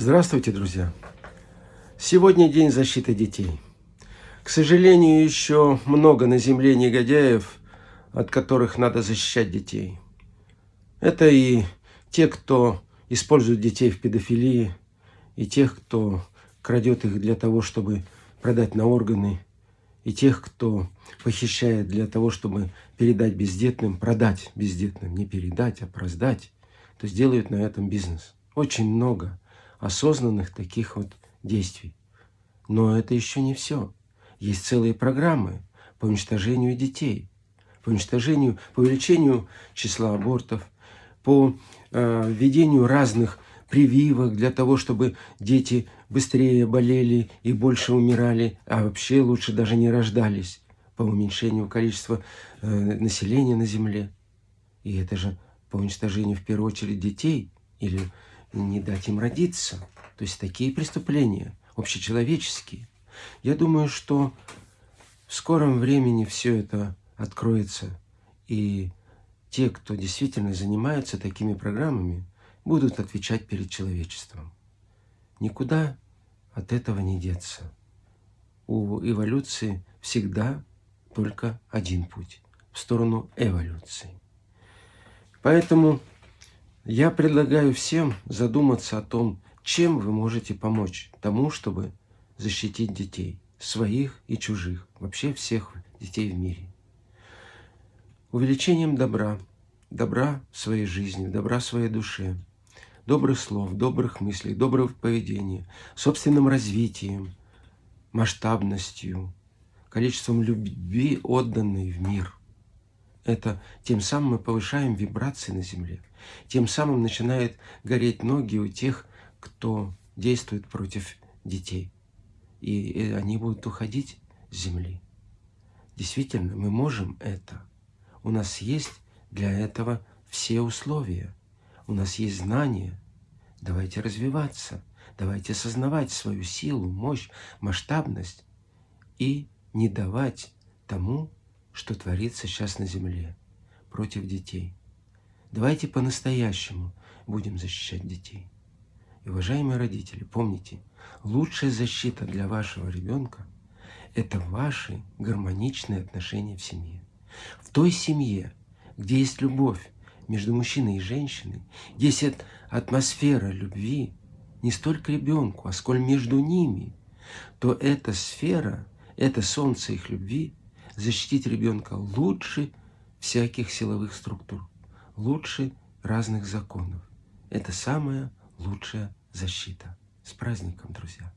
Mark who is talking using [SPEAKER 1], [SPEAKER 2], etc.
[SPEAKER 1] Здравствуйте, друзья! Сегодня день защиты детей. К сожалению, еще много на земле негодяев, от которых надо защищать детей. Это и те, кто использует детей в педофилии, и тех, кто крадет их для того, чтобы продать на органы, и тех, кто похищает для того, чтобы передать бездетным, продать бездетным, не передать, а продать, то есть делают на этом бизнес. Очень много осознанных таких вот действий. Но это еще не все. Есть целые программы по уничтожению детей, по уничтожению, по увеличению числа абортов, по э, введению разных прививок для того, чтобы дети быстрее болели и больше умирали, а вообще лучше даже не рождались, по уменьшению количества э, населения на Земле. И это же по уничтожению в первую очередь детей или не дать им родиться. То есть такие преступления, общечеловеческие. Я думаю, что в скором времени все это откроется, и те, кто действительно занимаются такими программами, будут отвечать перед человечеством. Никуда от этого не деться. У эволюции всегда только один путь – в сторону эволюции. Поэтому я предлагаю всем задуматься о том, чем вы можете помочь тому, чтобы защитить детей, своих и чужих, вообще всех детей в мире. Увеличением добра, добра в своей жизни, добра в своей душе, добрых слов, добрых мыслей, доброго поведения, собственным развитием, масштабностью, количеством любви, отданной в мир. Это тем самым мы повышаем вибрации на Земле. Тем самым начинают гореть ноги у тех, кто действует против детей. И они будут уходить с Земли. Действительно, мы можем это. У нас есть для этого все условия. У нас есть знания. Давайте развиваться. Давайте осознавать свою силу, мощь, масштабность и не давать тому, что творится сейчас на земле против детей. Давайте по-настоящему будем защищать детей. И, уважаемые родители, помните, лучшая защита для вашего ребенка – это ваши гармоничные отношения в семье. В той семье, где есть любовь между мужчиной и женщиной, где есть атмосфера любви не столько ребенку, а сколь между ними, то эта сфера, это солнце их любви защитить ребенка лучше всяких силовых структур, лучше разных законов. Это самая лучшая защита. С праздником, друзья!